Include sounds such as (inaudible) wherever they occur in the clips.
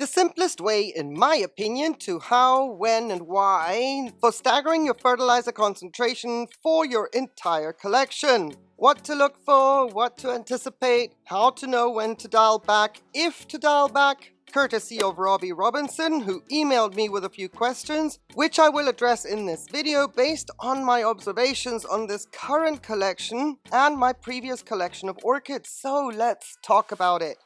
The simplest way, in my opinion, to how, when, and why for staggering your fertilizer concentration for your entire collection. What to look for, what to anticipate, how to know when to dial back, if to dial back, courtesy of Robbie Robinson, who emailed me with a few questions, which I will address in this video based on my observations on this current collection and my previous collection of orchids. So let's talk about it.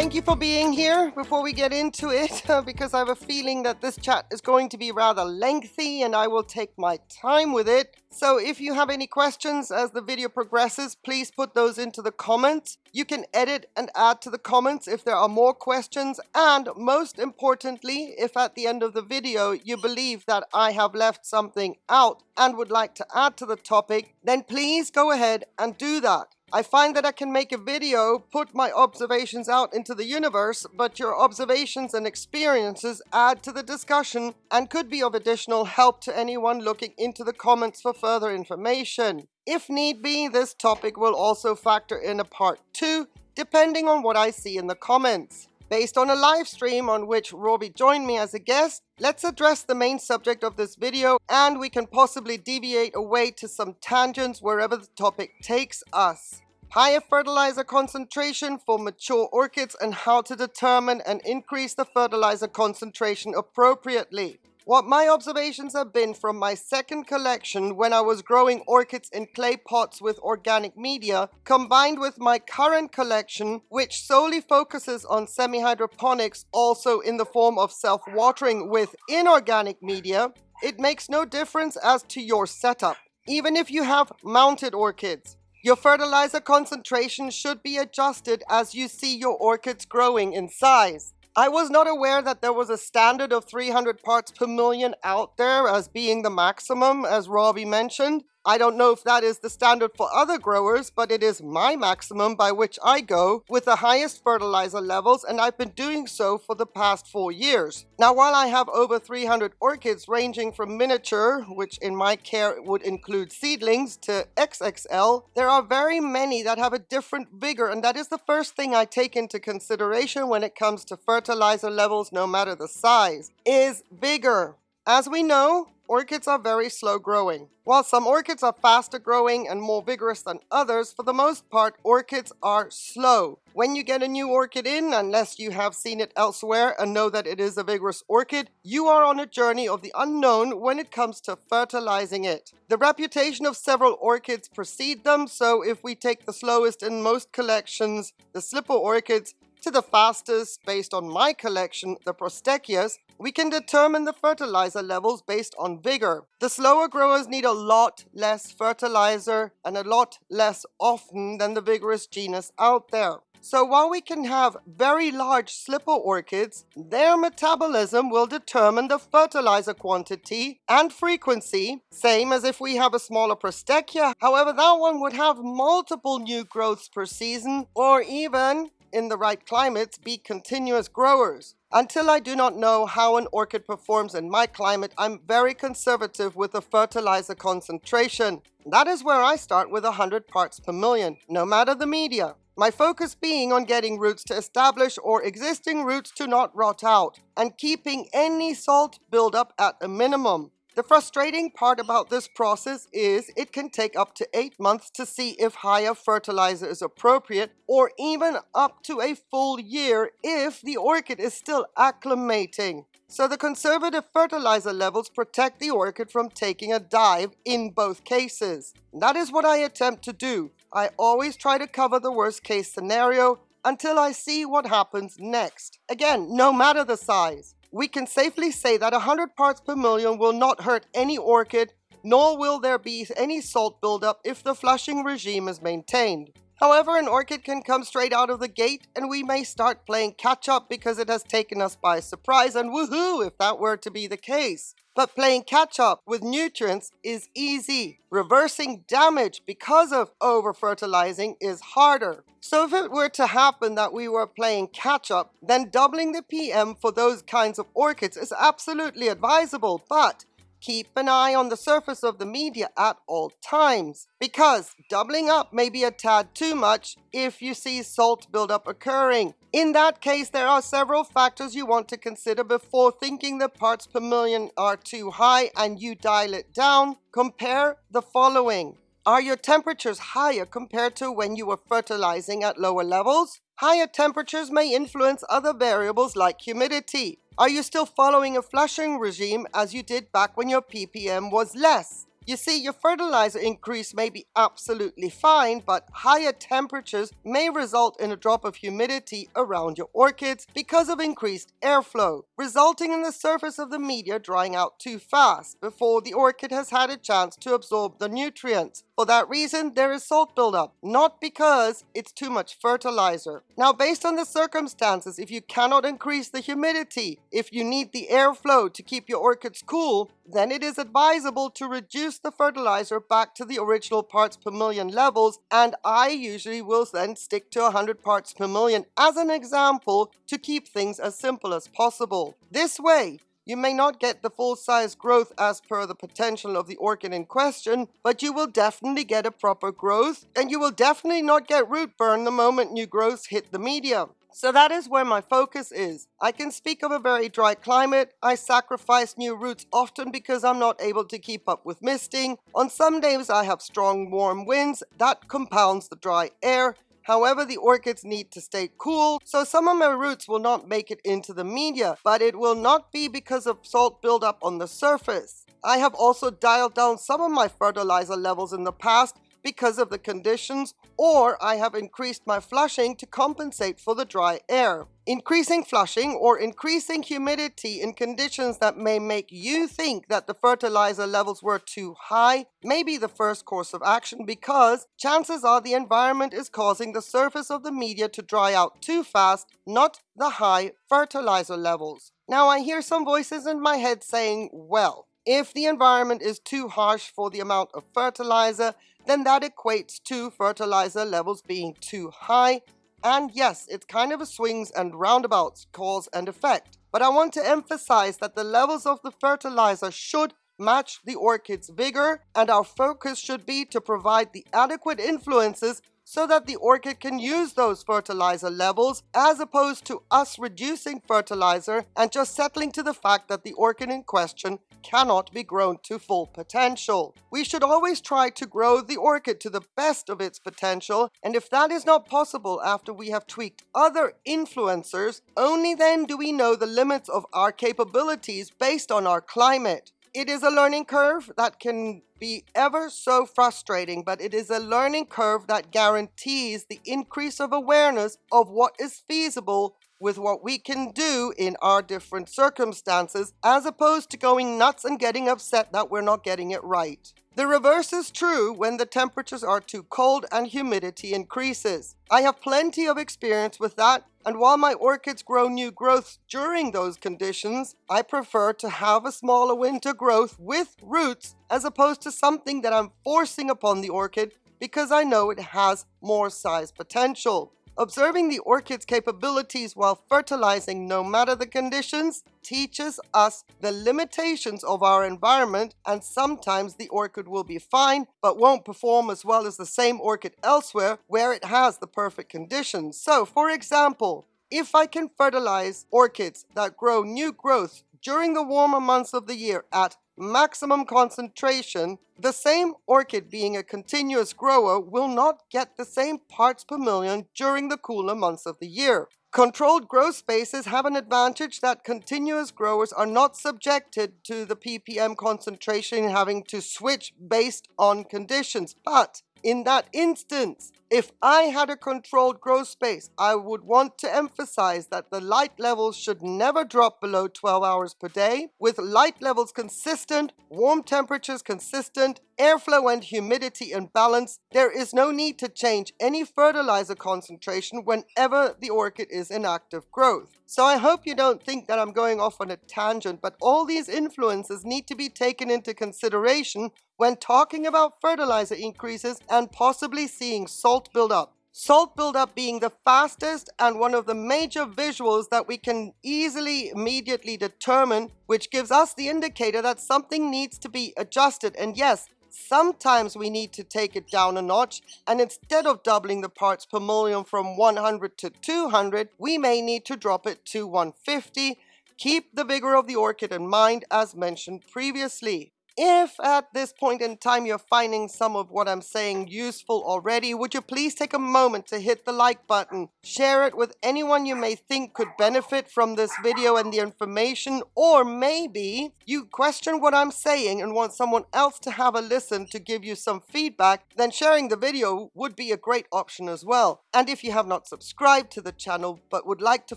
Thank you for being here before we get into it, (laughs) uh, because I have a feeling that this chat is going to be rather lengthy and I will take my time with it. So if you have any questions as the video progresses, please put those into the comments. You can edit and add to the comments if there are more questions. And most importantly, if at the end of the video you believe that I have left something out and would like to add to the topic, then please go ahead and do that. I find that I can make a video, put my observations out into the universe, but your observations and experiences add to the discussion and could be of additional help to anyone looking into the comments for further information. If need be, this topic will also factor in a part 2, depending on what I see in the comments. Based on a live stream on which Robbie joined me as a guest, let's address the main subject of this video and we can possibly deviate away to some tangents wherever the topic takes us. Higher fertilizer concentration for mature orchids and how to determine and increase the fertilizer concentration appropriately. What my observations have been from my second collection when I was growing orchids in clay pots with organic media, combined with my current collection, which solely focuses on semi-hydroponics also in the form of self-watering with inorganic media, it makes no difference as to your setup. Even if you have mounted orchids, your fertilizer concentration should be adjusted as you see your orchids growing in size. I was not aware that there was a standard of 300 parts per million out there as being the maximum, as Robbie mentioned. I don't know if that is the standard for other growers, but it is my maximum by which I go with the highest fertilizer levels and I've been doing so for the past four years. Now while I have over 300 orchids ranging from miniature, which in my care would include seedlings, to XXL, there are very many that have a different vigor and that is the first thing I take into consideration when it comes to fertilizer levels no matter the size, is vigor. As we know, orchids are very slow growing. While some orchids are faster growing and more vigorous than others, for the most part, orchids are slow. When you get a new orchid in, unless you have seen it elsewhere and know that it is a vigorous orchid, you are on a journey of the unknown when it comes to fertilizing it. The reputation of several orchids precede them, so if we take the slowest in most collections, the slipper orchids, to the fastest based on my collection, the Prosthecheas, we can determine the fertilizer levels based on vigor. The slower growers need a lot less fertilizer and a lot less often than the vigorous genus out there. So while we can have very large slipper orchids, their metabolism will determine the fertilizer quantity and frequency, same as if we have a smaller Prosthechea. However, that one would have multiple new growths per season or even in the right climates be continuous growers. Until I do not know how an orchid performs in my climate, I'm very conservative with the fertilizer concentration. That is where I start with 100 parts per million, no matter the media. My focus being on getting roots to establish or existing roots to not rot out, and keeping any salt buildup at a minimum. The frustrating part about this process is it can take up to 8 months to see if higher fertilizer is appropriate or even up to a full year if the orchid is still acclimating. So the conservative fertilizer levels protect the orchid from taking a dive in both cases. That is what I attempt to do. I always try to cover the worst case scenario until I see what happens next. Again, no matter the size we can safely say that 100 parts per million will not hurt any orchid, nor will there be any salt buildup if the flushing regime is maintained. However, an orchid can come straight out of the gate and we may start playing catch up because it has taken us by surprise and woohoo if that were to be the case. But playing catch up with nutrients is easy. Reversing damage because of over fertilizing is harder. So if it were to happen that we were playing catch up, then doubling the PM for those kinds of orchids is absolutely advisable. But keep an eye on the surface of the media at all times because doubling up may be a tad too much if you see salt buildup occurring. In that case, there are several factors you want to consider before thinking the parts per million are too high and you dial it down. Compare the following. Are your temperatures higher compared to when you were fertilizing at lower levels? Higher temperatures may influence other variables like humidity. Are you still following a flushing regime as you did back when your ppm was less? You see, your fertilizer increase may be absolutely fine, but higher temperatures may result in a drop of humidity around your orchids because of increased airflow, resulting in the surface of the media drying out too fast before the orchid has had a chance to absorb the nutrients. For that reason, there is salt buildup, not because it's too much fertilizer. Now, based on the circumstances, if you cannot increase the humidity, if you need the airflow to keep your orchids cool, then it is advisable to reduce the fertilizer back to the original parts per million levels, and I usually will then stick to 100 parts per million as an example to keep things as simple as possible. This way, you may not get the full size growth as per the potential of the orchid in question, but you will definitely get a proper growth and you will definitely not get root burn the moment new growths hit the medium. So that is where my focus is. I can speak of a very dry climate. I sacrifice new roots often because I'm not able to keep up with misting. On some days I have strong warm winds that compounds the dry air However, the orchids need to stay cool, so some of my roots will not make it into the media, but it will not be because of salt buildup on the surface. I have also dialed down some of my fertilizer levels in the past because of the conditions, or I have increased my flushing to compensate for the dry air. Increasing flushing or increasing humidity in conditions that may make you think that the fertilizer levels were too high may be the first course of action because chances are the environment is causing the surface of the media to dry out too fast, not the high fertilizer levels. Now I hear some voices in my head saying, well, if the environment is too harsh for the amount of fertilizer, then that equates to fertilizer levels being too high. And yes, it's kind of a swings and roundabouts cause and effect. But I want to emphasize that the levels of the fertilizer should match the orchid's vigor and our focus should be to provide the adequate influences so that the orchid can use those fertilizer levels as opposed to us reducing fertilizer and just settling to the fact that the orchid in question cannot be grown to full potential. We should always try to grow the orchid to the best of its potential and if that is not possible after we have tweaked other influencers, only then do we know the limits of our capabilities based on our climate. It is a learning curve that can be ever so frustrating, but it is a learning curve that guarantees the increase of awareness of what is feasible with what we can do in our different circumstances, as opposed to going nuts and getting upset that we're not getting it right. The reverse is true when the temperatures are too cold and humidity increases. I have plenty of experience with that, and while my orchids grow new growths during those conditions, I prefer to have a smaller winter growth with roots as opposed to something that I'm forcing upon the orchid because I know it has more size potential. Observing the orchid's capabilities while fertilizing no matter the conditions teaches us the limitations of our environment and sometimes the orchid will be fine but won't perform as well as the same orchid elsewhere where it has the perfect conditions. So for example, if I can fertilize orchids that grow new growth during the warmer months of the year at maximum concentration, the same orchid being a continuous grower will not get the same parts per million during the cooler months of the year. Controlled growth spaces have an advantage that continuous growers are not subjected to the ppm concentration having to switch based on conditions, but in that instance, if I had a controlled growth space, I would want to emphasize that the light levels should never drop below 12 hours per day. With light levels consistent, warm temperatures consistent, airflow and humidity in balance, there is no need to change any fertilizer concentration whenever the orchid is in active growth. So I hope you don't think that I'm going off on a tangent, but all these influences need to be taken into consideration when talking about fertilizer increases and possibly seeing salt build up. Salt buildup being the fastest and one of the major visuals that we can easily immediately determine, which gives us the indicator that something needs to be adjusted. And yes, sometimes we need to take it down a notch and instead of doubling the parts per million from 100 to 200, we may need to drop it to 150. Keep the vigor of the orchid in mind as mentioned previously. If at this point in time you're finding some of what I'm saying useful already, would you please take a moment to hit the like button, share it with anyone you may think could benefit from this video and the information, or maybe you question what I'm saying and want someone else to have a listen to give you some feedback, then sharing the video would be a great option as well. And if you have not subscribed to the channel but would like to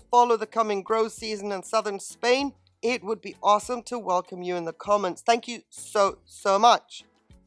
follow the coming grow season in southern Spain, it would be awesome to welcome you in the comments. Thank you so, so much.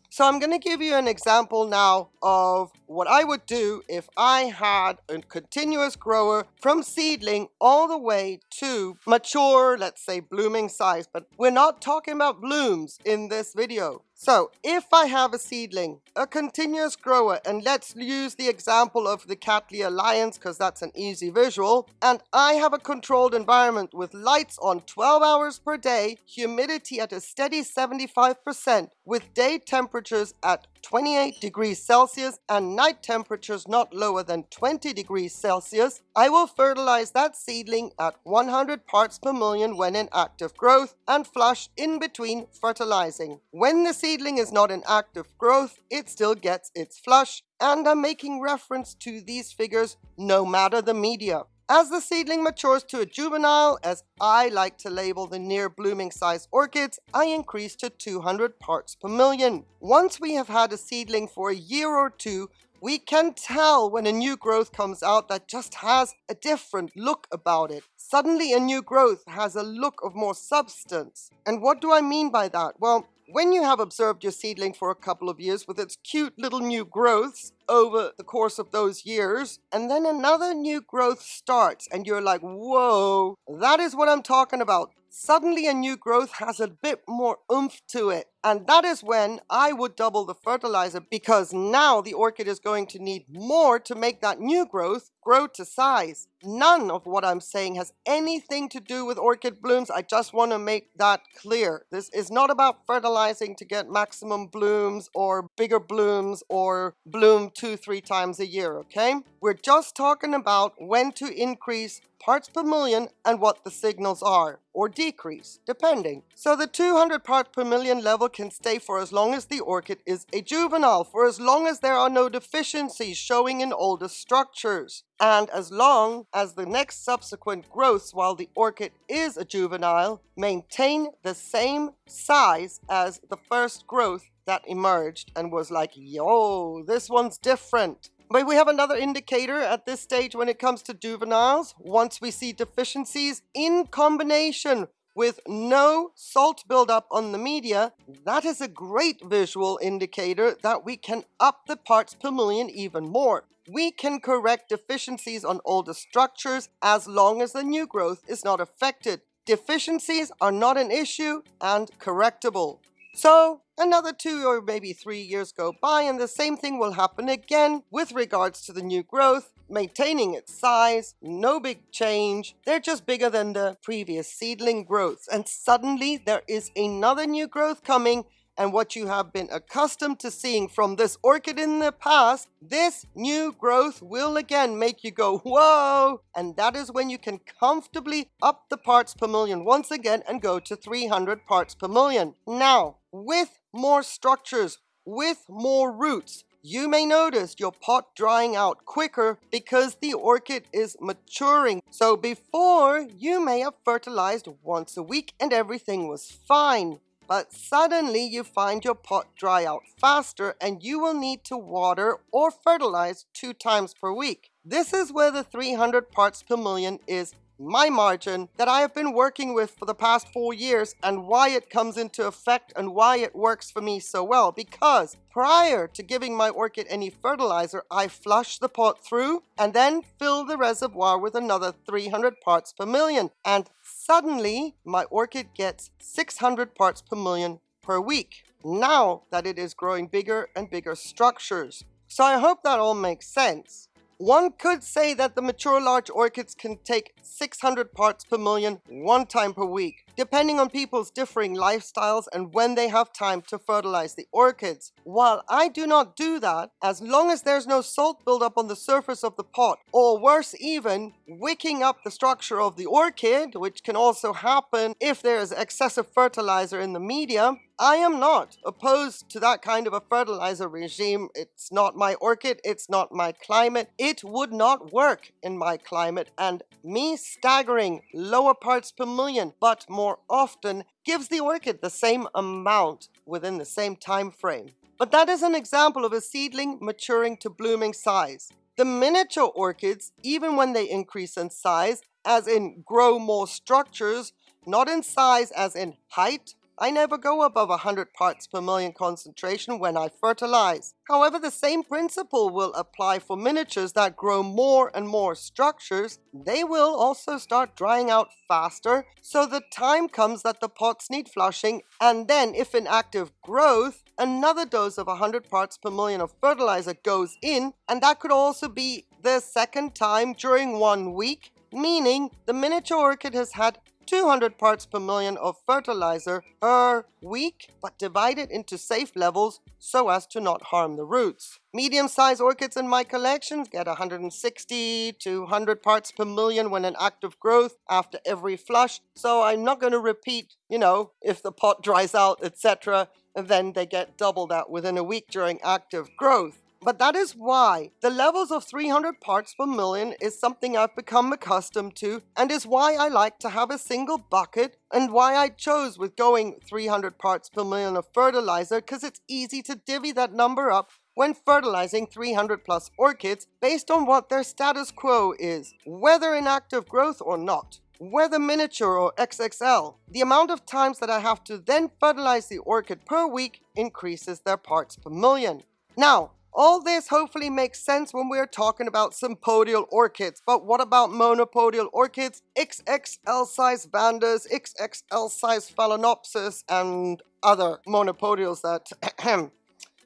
So I'm going to give you an example now of what I would do if I had a continuous grower from seedling all the way to mature, let's say blooming size. But we're not talking about blooms in this video. So if I have a seedling, a continuous grower, and let's use the example of the Cattleya Lions because that's an easy visual, and I have a controlled environment with lights on 12 hours per day, humidity at a steady 75%, with day temperatures at 28 degrees Celsius and night temperatures not lower than 20 degrees Celsius, I will fertilize that seedling at 100 parts per million when in active growth and flush in between fertilizing. When the seedling is not in active growth, it still gets its flush and I'm making reference to these figures no matter the media. As the seedling matures to a juvenile, as I like to label the near blooming size orchids, I increase to 200 parts per million. Once we have had a seedling for a year or two, we can tell when a new growth comes out that just has a different look about it. Suddenly a new growth has a look of more substance. And what do I mean by that? Well, when you have observed your seedling for a couple of years with its cute little new growths over the course of those years, and then another new growth starts and you're like, whoa, that is what I'm talking about suddenly a new growth has a bit more oomph to it. And that is when I would double the fertilizer because now the orchid is going to need more to make that new growth grow to size. None of what I'm saying has anything to do with orchid blooms. I just want to make that clear. This is not about fertilizing to get maximum blooms or bigger blooms or bloom two, three times a year, okay? We're just talking about when to increase parts per million and what the signals are, or decrease, depending. So the 200 parts per million level can stay for as long as the orchid is a juvenile, for as long as there are no deficiencies showing in older structures, and as long as the next subsequent growths while the orchid is a juvenile maintain the same size as the first growth that emerged and was like, yo, this one's different. But we have another indicator at this stage when it comes to juveniles. Once we see deficiencies in combination with no salt buildup on the media, that is a great visual indicator that we can up the parts per million even more. We can correct deficiencies on older structures as long as the new growth is not affected. Deficiencies are not an issue and correctable. So another two or maybe three years go by and the same thing will happen again with regards to the new growth, maintaining its size, no big change. They're just bigger than the previous seedling growths. And suddenly there is another new growth coming and what you have been accustomed to seeing from this orchid in the past, this new growth will again make you go, whoa! And that is when you can comfortably up the parts per million once again and go to 300 parts per million. Now, with more structures, with more roots, you may notice your pot drying out quicker because the orchid is maturing. So before, you may have fertilized once a week and everything was fine. But suddenly you find your pot dry out faster and you will need to water or fertilize two times per week. This is where the 300 parts per million is my margin that I have been working with for the past four years and why it comes into effect and why it works for me so well. Because prior to giving my orchid any fertilizer, I flush the pot through and then fill the reservoir with another 300 parts per million. And suddenly my orchid gets 600 parts per million per week. Now that it is growing bigger and bigger structures. So I hope that all makes sense. One could say that the mature large orchids can take 600 parts per million one time per week depending on people's differing lifestyles and when they have time to fertilize the orchids. While I do not do that, as long as there's no salt buildup on the surface of the pot, or worse even, wicking up the structure of the orchid, which can also happen if there is excessive fertilizer in the media, I am not opposed to that kind of a fertilizer regime. It's not my orchid, it's not my climate. It would not work in my climate, and me staggering lower parts per million, but more often, gives the orchid the same amount within the same time frame. But that is an example of a seedling maturing to blooming size. The miniature orchids, even when they increase in size, as in grow more structures, not in size as in height I never go above 100 parts per million concentration when I fertilize. However, the same principle will apply for miniatures that grow more and more structures. They will also start drying out faster, so the time comes that the pots need flushing, and then if in active growth, another dose of 100 parts per million of fertilizer goes in, and that could also be the second time during one week, meaning the miniature orchid has had 200 parts per million of fertilizer per week, but divided into safe levels so as to not harm the roots. Medium-sized orchids in my collection get 160 to 100 parts per million when in active growth after every flush, so I'm not going to repeat, you know, if the pot dries out, etc., and then they get double that within a week during active growth. But that is why the levels of 300 parts per million is something I've become accustomed to and is why I like to have a single bucket and why I chose with going 300 parts per million of fertilizer because it's easy to divvy that number up when fertilizing 300 plus orchids based on what their status quo is, whether in active growth or not whether miniature or XXL, the amount of times that I have to then fertilize the orchid per week increases their parts per million. Now, all this hopefully makes sense when we're talking about sympodial orchids, but what about monopodial orchids, XXL size vandas, XXL size phalaenopsis, and other monopodials that, (clears throat)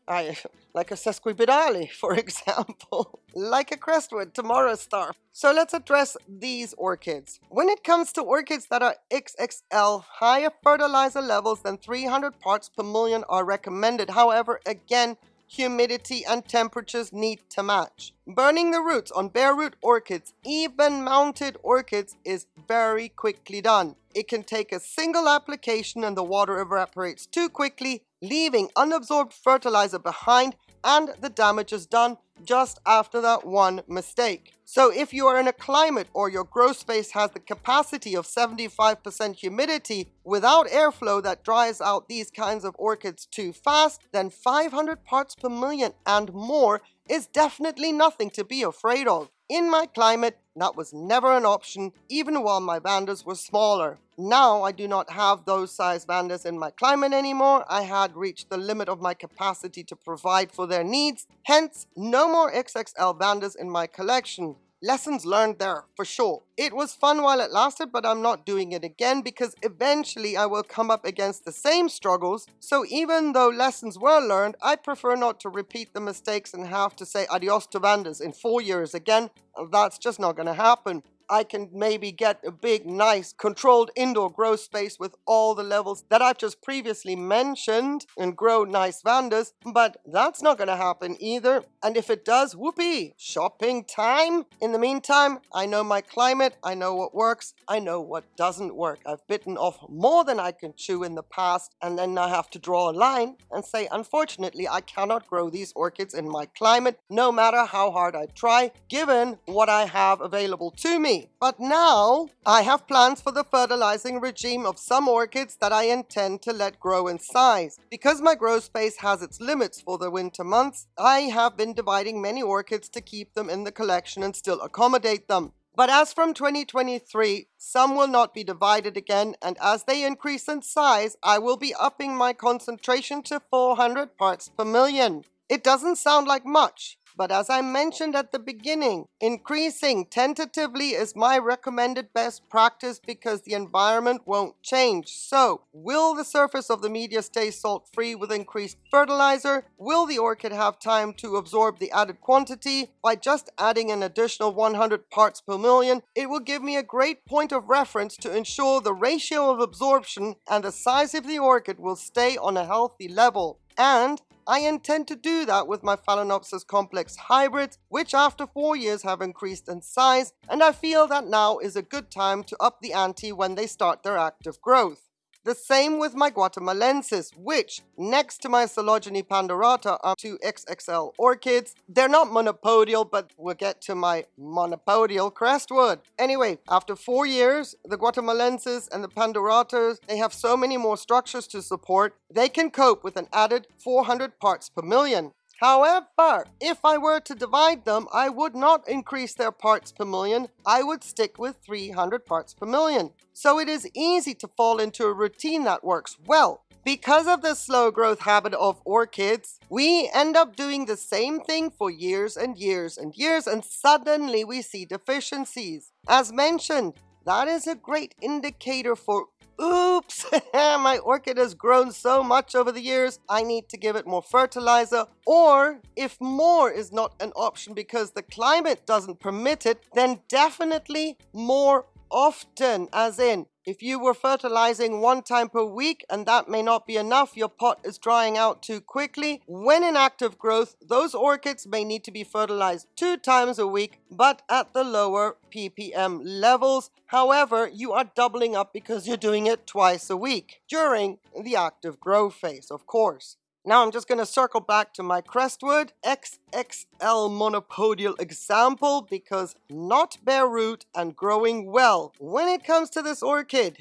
I, like a sesquipedale, (laughs) for example, (laughs) like a crestwood, tomorrow star. So let's address these orchids. When it comes to orchids that are XXL, higher fertilizer levels than 300 parts per million are recommended. However, again, humidity and temperatures need to match. Burning the roots on bare root orchids, even mounted orchids, is very quickly done. It can take a single application and the water evaporates too quickly, leaving unabsorbed fertilizer behind and the damage is done just after that one mistake. So if you are in a climate or your grow space has the capacity of 75% humidity without airflow that dries out these kinds of orchids too fast, then 500 parts per million and more is definitely nothing to be afraid of. In my climate, that was never an option, even while my vandas were smaller. Now I do not have those size vandas in my climate anymore. I had reached the limit of my capacity to provide for their needs. Hence, no more XXL vandas in my collection lessons learned there for sure. It was fun while it lasted, but I'm not doing it again because eventually I will come up against the same struggles. So even though lessons were learned, I prefer not to repeat the mistakes and have to say adios to Vandas in four years again. That's just not going to happen. I can maybe get a big, nice, controlled indoor grow space with all the levels that I've just previously mentioned and grow nice vandas, but that's not going to happen either. And if it does, whoopee, shopping time. In the meantime, I know my climate, I know what works, I know what doesn't work. I've bitten off more than I can chew in the past, and then I have to draw a line and say, unfortunately, I cannot grow these orchids in my climate, no matter how hard I try, given what I have available to me. But now I have plans for the fertilizing regime of some orchids that I intend to let grow in size. Because my grow space has its limits for the winter months, I have been dividing many orchids to keep them in the collection and still accommodate them. But as from 2023, some will not be divided again, and as they increase in size, I will be upping my concentration to 400 parts per million. It doesn't sound like much, but as I mentioned at the beginning, increasing tentatively is my recommended best practice because the environment won't change. So, will the surface of the media stay salt free with increased fertilizer? Will the orchid have time to absorb the added quantity? By just adding an additional 100 parts per million, it will give me a great point of reference to ensure the ratio of absorption and the size of the orchid will stay on a healthy level. And I intend to do that with my Phalaenopsis complex hybrids, which after four years have increased in size, and I feel that now is a good time to up the ante when they start their active growth. The same with my Guatemalensis, which, next to my Coelogyne pandurata, are two XXL orchids. They're not monopodial, but we'll get to my monopodial crestwood. Anyway, after four years, the Guatemalensis and the panduratas, they have so many more structures to support, they can cope with an added 400 parts per million. However, if I were to divide them, I would not increase their parts per million. I would stick with 300 parts per million. So it is easy to fall into a routine that works well. Because of the slow growth habit of orchids, we end up doing the same thing for years and years and years and suddenly we see deficiencies. As mentioned, that is a great indicator for oops, (laughs) my orchid has grown so much over the years, I need to give it more fertilizer. Or if more is not an option because the climate doesn't permit it, then definitely more often, as in if you were fertilizing one time per week and that may not be enough, your pot is drying out too quickly. When in active growth, those orchids may need to be fertilized two times a week, but at the lower ppm levels. However, you are doubling up because you're doing it twice a week during the active growth phase, of course. Now I'm just going to circle back to my Crestwood XXL monopodial example because not bare root and growing well. When it comes to this orchid,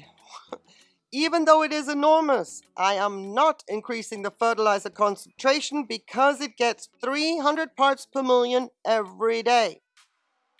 (laughs) even though it is enormous, I am not increasing the fertilizer concentration because it gets 300 parts per million every day.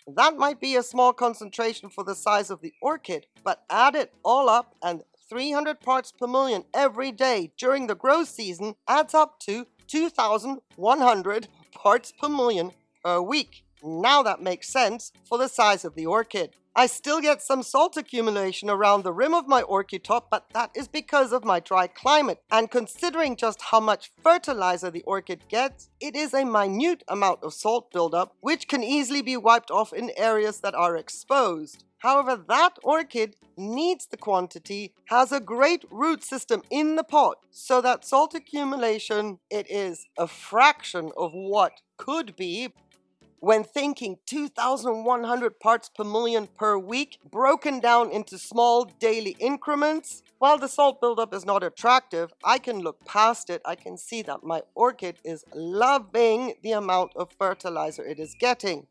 That might be a small concentration for the size of the orchid, but add it all up and 300 parts per million every day during the growth season adds up to 2,100 parts per million per week. Now that makes sense for the size of the orchid. I still get some salt accumulation around the rim of my orchid top, but that is because of my dry climate. And considering just how much fertilizer the orchid gets, it is a minute amount of salt buildup, which can easily be wiped off in areas that are exposed. However, that orchid needs the quantity, has a great root system in the pot, so that salt accumulation, it is a fraction of what could be when thinking 2,100 parts per million per week, broken down into small daily increments. While the salt buildup is not attractive, I can look past it. I can see that my orchid is loving the amount of fertilizer it is getting.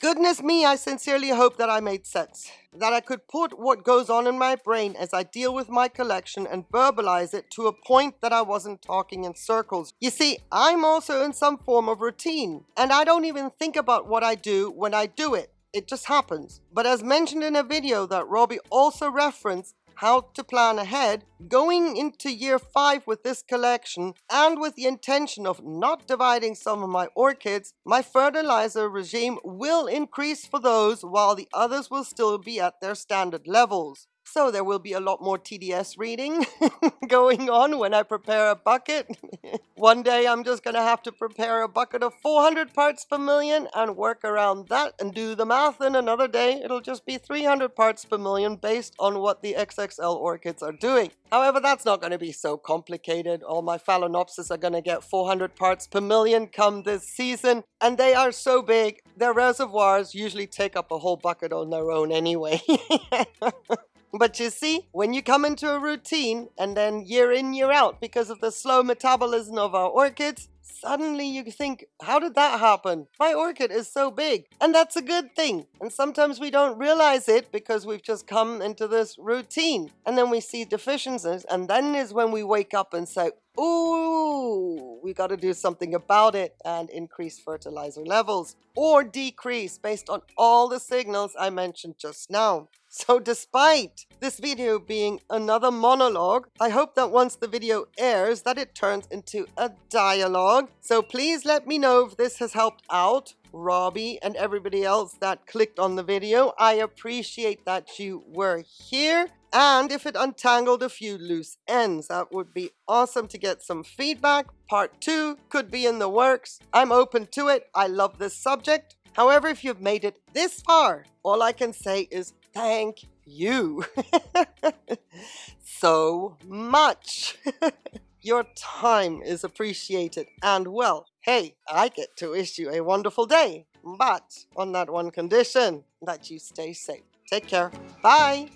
Goodness me, I sincerely hope that I made sense. That I could put what goes on in my brain as I deal with my collection and verbalize it to a point that I wasn't talking in circles. You see, I'm also in some form of routine, and I don't even think about what I do when I do it. It just happens. But as mentioned in a video that Robbie also referenced, how to plan ahead, going into year 5 with this collection and with the intention of not dividing some of my orchids, my fertilizer regime will increase for those while the others will still be at their standard levels. So there will be a lot more TDS reading (laughs) going on when I prepare a bucket. (laughs) One day I'm just going to have to prepare a bucket of 400 parts per million and work around that and do the math. And another day it'll just be 300 parts per million based on what the XXL orchids are doing. However, that's not going to be so complicated. All my Phalaenopsis are going to get 400 parts per million come this season. And they are so big, their reservoirs usually take up a whole bucket on their own anyway. (laughs) But you see, when you come into a routine and then year in, year out, because of the slow metabolism of our orchids, suddenly you think, how did that happen? My orchid is so big. And that's a good thing. And sometimes we don't realize it because we've just come into this routine. And then we see deficiencies. And then is when we wake up and say, ooh, we got to do something about it and increase fertilizer levels or decrease based on all the signals I mentioned just now. So despite this video being another monologue, I hope that once the video airs that it turns into a dialogue. So please let me know if this has helped out Robbie and everybody else that clicked on the video. I appreciate that you were here. And if it untangled a few loose ends, that would be awesome to get some feedback. Part two could be in the works. I'm open to it. I love this subject. However, if you've made it this far, all I can say is thank you (laughs) so much. (laughs) Your time is appreciated and well, hey, I get to wish you a wonderful day, but on that one condition, that you stay safe. Take care. Bye.